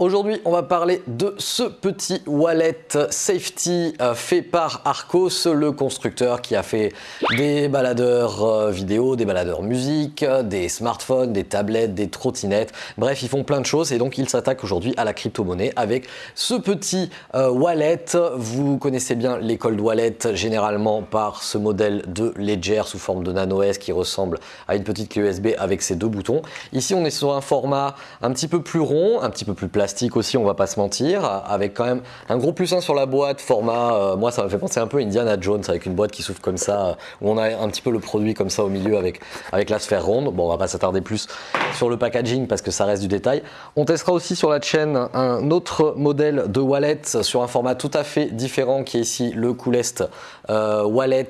Aujourd'hui, on va parler de ce petit wallet safety euh, fait par Arcos, le constructeur qui a fait des baladeurs euh, vidéo, des baladeurs musique, des smartphones, des tablettes, des trottinettes. Bref, ils font plein de choses et donc ils s'attaquent aujourd'hui à la crypto-monnaie avec ce petit euh, wallet. Vous connaissez bien les cold wallet généralement par ce modèle de Ledger sous forme de Nano S qui ressemble à une petite clé USB avec ses deux boutons. Ici, on est sur un format un petit peu plus rond, un petit peu plus plastique aussi, on va pas se mentir, avec quand même un gros plus 1 sur la boîte, format, euh, moi ça me fait penser un peu à Indiana Jones avec une boîte qui s'ouvre comme ça, euh, où on a un petit peu le produit comme ça au milieu avec, avec la sphère ronde. Bon, on va pas s'attarder plus sur le packaging parce que ça reste du détail. On testera aussi sur la chaîne un autre modèle de wallet sur un format tout à fait différent qui est ici le Coolest euh, wallet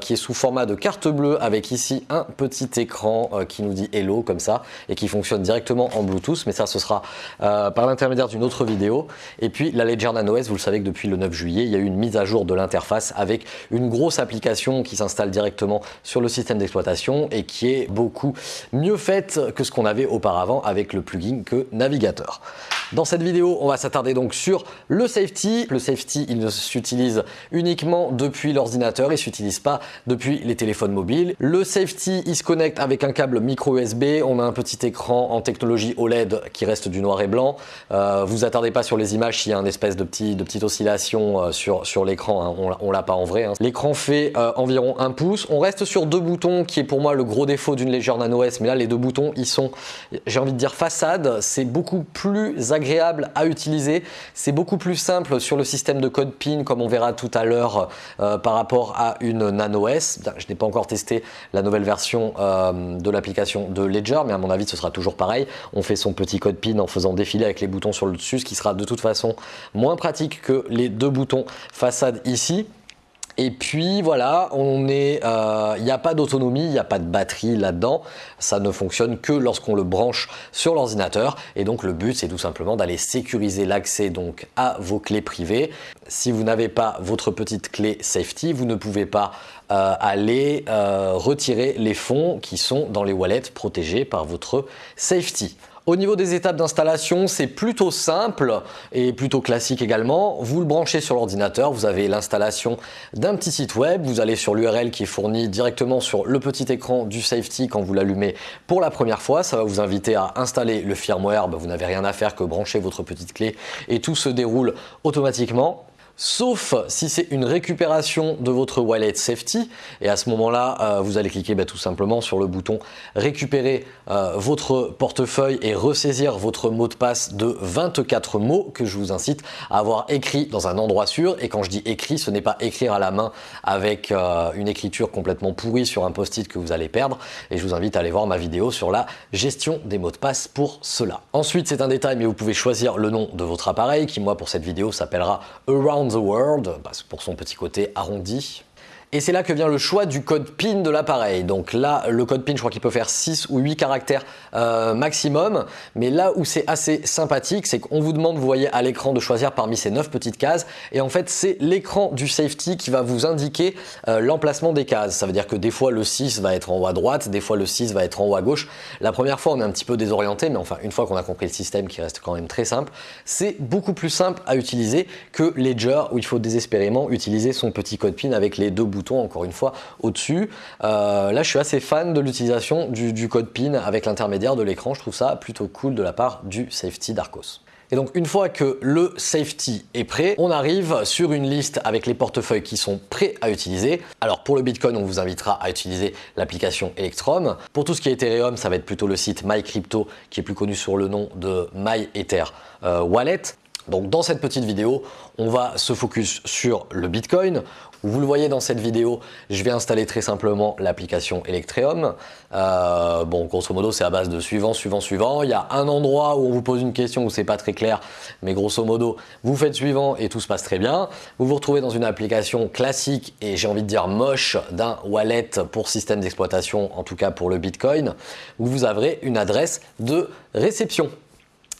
qui est sous format de carte bleue avec ici un petit écran qui nous dit Hello comme ça et qui fonctionne directement en Bluetooth mais ça ce sera par d'une autre vidéo. Et puis la Ledger Nano S, vous le savez que depuis le 9 juillet, il y a eu une mise à jour de l'interface avec une grosse application qui s'installe directement sur le système d'exploitation et qui est beaucoup mieux faite que ce qu'on avait auparavant avec le plugin que Navigateur. Dans cette vidéo, on va s'attarder donc sur le safety. Le safety, il s'utilise uniquement depuis l'ordinateur, il ne s'utilise pas depuis les téléphones mobiles. Le safety, il se connecte avec un câble micro USB. On a un petit écran en technologie OLED qui reste du noir et blanc. Euh, vous attardez pas sur les images s'il y a une espèce de, petit, de petite oscillation euh, sur, sur l'écran, hein. on, l'a pas en vrai. Hein. L'écran fait euh, environ un pouce. On reste sur deux boutons qui est pour moi le gros défaut d'une Ledger Nano S, mais là les deux boutons ils sont, j'ai envie de dire façade, c'est beaucoup plus agréable à utiliser, c'est beaucoup plus simple sur le système de code PIN comme on verra tout à l'heure par rapport à une Nano S. Je n'ai pas encore testé la nouvelle version de l'application de Ledger, mais à mon avis ce sera toujours pareil. On fait son petit code PIN en faisant défiler avec les boutons sur le dessus, ce qui sera de toute façon moins pratique que les deux boutons façade ici. Et puis voilà, on est, euh, il n'y a pas d'autonomie, il n'y a pas de batterie là-dedans. Ça ne fonctionne que lorsqu'on le branche sur l'ordinateur. Et donc le but, c'est tout simplement d'aller sécuriser l'accès donc à vos clés privées. Si vous n'avez pas votre petite clé safety, vous ne pouvez pas euh, aller euh, retirer les fonds qui sont dans les wallets protégés par votre safety. Au niveau des étapes d'installation, c'est plutôt simple et plutôt classique également. Vous le branchez sur l'ordinateur, vous avez l'installation d'un petit site web, vous allez sur l'URL qui est fournie directement sur le petit écran du safety quand vous l'allumez pour la première fois. Ça va vous inviter à installer le firmware, bah, vous n'avez rien à faire que brancher votre petite clé et tout se déroule automatiquement sauf si c'est une récupération de votre wallet safety. Et à ce moment-là euh, vous allez cliquer bah, tout simplement sur le bouton récupérer euh, votre portefeuille et ressaisir votre mot de passe de 24 mots que je vous incite à avoir écrit dans un endroit sûr. Et quand je dis écrit ce n'est pas écrire à la main avec euh, une écriture complètement pourrie sur un post-it que vous allez perdre. Et je vous invite à aller voir ma vidéo sur la gestion des mots de passe pour cela. Ensuite c'est un détail mais vous pouvez choisir le nom de votre appareil qui moi pour cette vidéo s'appellera Around the World, pour son petit côté arrondi. Et c'est là que vient le choix du code PIN de l'appareil. Donc là, le code PIN, je crois qu'il peut faire 6 ou 8 caractères euh, maximum. Mais là où c'est assez sympathique, c'est qu'on vous demande, vous voyez à l'écran, de choisir parmi ces 9 petites cases. Et en fait, c'est l'écran du safety qui va vous indiquer euh, l'emplacement des cases. Ça veut dire que des fois, le 6 va être en haut à droite, des fois, le 6 va être en haut à gauche. La première fois, on est un petit peu désorienté, mais enfin, une fois qu'on a compris le système qui reste quand même très simple, c'est beaucoup plus simple à utiliser que Ledger où il faut désespérément utiliser son petit code PIN avec les deux boutons encore une fois au-dessus. Euh, là je suis assez fan de l'utilisation du, code PIN avec l'intermédiaire de l'écran, je trouve ça plutôt cool de la part du safety d'Arcos. Et donc une fois que le safety est prêt, on arrive sur une liste avec les portefeuilles qui sont prêts à utiliser. Alors pour le Bitcoin, on vous invitera à utiliser l'application Electrum. Pour tout ce qui est Ethereum, ça va être plutôt le site MyCrypto qui est plus connu sur le nom de MyEther euh, Wallet. Donc dans cette petite vidéo, on va se focus sur le Bitcoin. Vous le voyez dans cette vidéo, je vais installer très simplement l'application Electreum. Euh, bon, grosso modo, c'est à base de suivant, suivant, suivant. Il y a un endroit où on vous pose une question où c'est pas très clair, mais grosso modo, vous faites suivant et tout se passe très bien. Vous vous retrouvez dans une application classique et j'ai envie de dire moche d'un wallet pour système d'exploitation, en tout cas pour le Bitcoin, où vous avez une adresse de réception.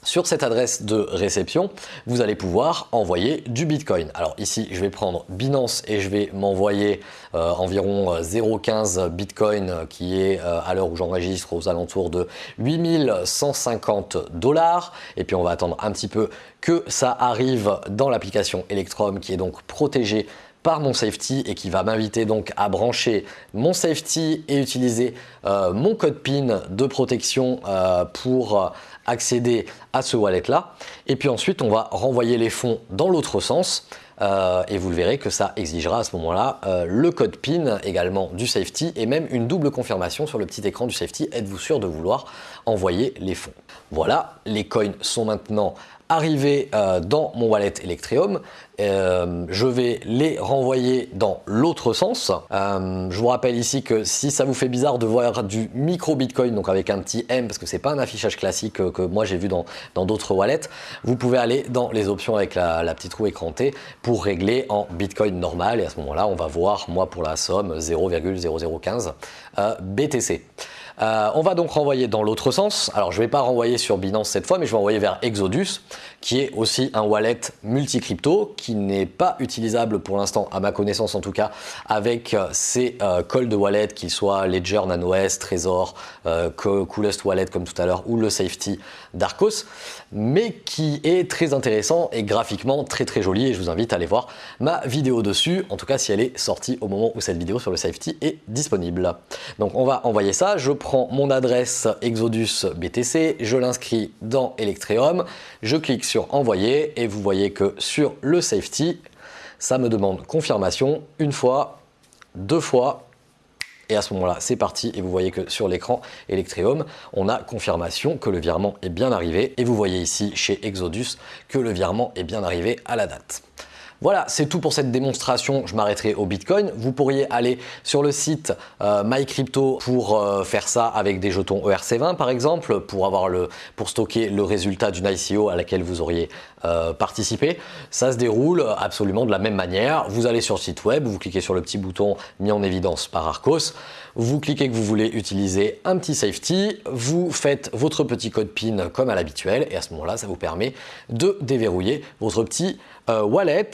Sur cette adresse de réception, vous allez pouvoir envoyer du Bitcoin. Alors ici, je vais prendre Binance et je vais m'envoyer euh, environ 0,15 euh, Bitcoin euh, qui est à l'heure où j'enregistre aux alentours de 8150 dollars. Et puis on va attendre un petit peu que ça arrive dans l'application Electrum qui est donc protégée par mon safety et qui va m'inviter donc à brancher mon safety et utiliser mon code PIN de protection pour accéder à ce wallet là. Et puis ensuite, on va renvoyer les fonds dans l'autre sens. Euh, et vous le verrez que ça exigera à ce moment-là euh, le code PIN également du safety et même une double confirmation sur le petit écran du safety. Êtes-vous sûr de vouloir envoyer les fonds? Voilà, les coins sont maintenant arriver euh, dans mon wallet Electrium. Euh, je vais les renvoyer dans l'autre sens. Euh, je vous rappelle ici que si ça vous fait bizarre de voir du micro Bitcoin, donc avec un petit M, parce que c'est pas un affichage classique que, moi j'ai vu dans d'autres wallets, vous pouvez aller dans les options avec la, la petite roue écrantée pour régler en Bitcoin normal. Et à ce moment-là, on va voir, moi pour la somme, 0,0015 BTC. Euh, on va donc renvoyer dans l'autre sens. Alors je ne vais pas renvoyer sur Binance cette fois, mais je vais envoyer vers Exodus, qui est aussi un wallet multi-crypto, qui n'est pas utilisable pour l'instant, à ma connaissance en tout cas, avec ces euh, cold wallet, qu'ils soient Ledger, NanoS, Trésor, euh, Coolest Wallet comme tout à l'heure, ou le Safety d'Arcos, mais qui est très intéressant et graphiquement très très joli, et je vous invite à aller voir ma vidéo dessus, en tout cas si elle est sortie au moment où cette vidéo sur le Safety est disponible. Donc on va envoyer ça, je prends mon adresse Exodus BTC, je l'inscris dans Electreum, je clique sur envoyer. Et vous voyez que sur le safety, ça me demande confirmation. Une fois, deux fois et à ce moment-là, c'est parti et vous voyez que sur l'écran Electrium, on a confirmation que le virement est bien arrivé et vous voyez ici chez Exodus que le virement est bien arrivé à la date. Voilà, c'est tout pour cette démonstration. Je m'arrêterai au Bitcoin. Vous pourriez aller sur le site euh, MyCrypto pour euh, faire ça avec des jetons ERC20 par exemple, pour, avoir le, pour stocker le résultat d'une ICO à laquelle vous auriez euh, participé. Ça se déroule absolument de la même manière. Vous allez sur le site web, vous cliquez sur le petit bouton mis en évidence par Arcos, vous cliquez que vous voulez utiliser un petit safety, vous faites votre petit code PIN comme à l'habituel et à ce moment-là, ça vous permet de déverrouiller votre petit euh, wallet.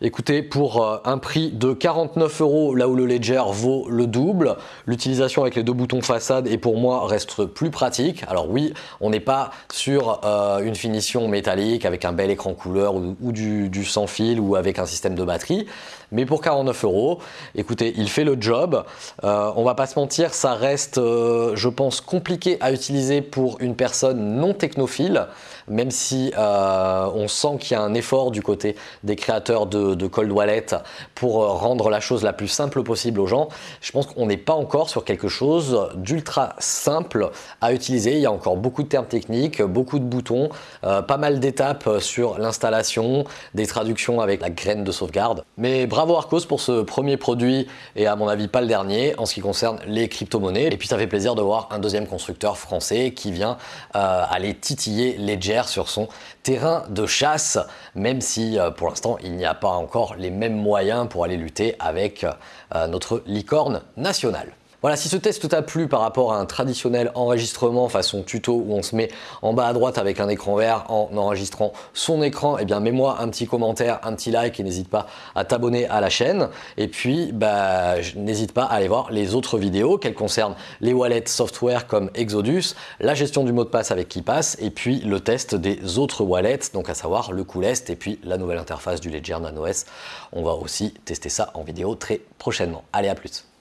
Écoutez, pour euh, un prix de 49 euros, là où le Ledger vaut le double, l'utilisation avec les deux boutons façade et pour moi reste plus pratique. Alors oui, on n'est pas sur euh, une finition métallique avec un bel écran couleur ou, du, du, sans fil ou avec un système de batterie, mais pour 49 euros, écoutez, il fait le job. on va pas se mentir, ça reste, je pense, compliqué à utiliser pour une personne non technophile même si on sent qu'il y a un effort du côté des créateurs de, Cold Wallet pour euh, rendre la chose la plus simple possible aux gens, je pense qu'on n'est pas encore sur quelque chose d'ultra simple à utiliser. Il y a encore beaucoup de termes techniques, beaucoup de boutons, euh, pas mal d'étapes sur l'installation, des traductions avec la graine de sauvegarde. Mais bravo Arcos pour ce premier produit et à mon avis pas le dernier en ce qui concerne les crypto-monnaies. Et puis ça fait plaisir de voir un deuxième constructeur français qui vient aller titiller les sur son terrain de chasse, même si euh, pour l'instant il n'y a pas encore les mêmes moyens pour aller lutter avec euh, notre licorne nationale. Voilà, si ce test t'a plu par rapport à un traditionnel enregistrement façon tuto où on se met en bas à droite avec un écran vert en enregistrant son écran, eh bien mets-moi un petit commentaire, un petit like et n'hésite pas à t'abonner à la chaîne. Et puis, bah, n'hésite pas à aller voir les autres vidéos qu'elles concernent les wallets software comme Exodus, la gestion du mot de passe avec KeePass et puis le test des autres wallets, donc à savoir le Coolest et puis la nouvelle interface du Ledger Nano S. On va aussi tester ça en vidéo très prochainement. Allez, à plus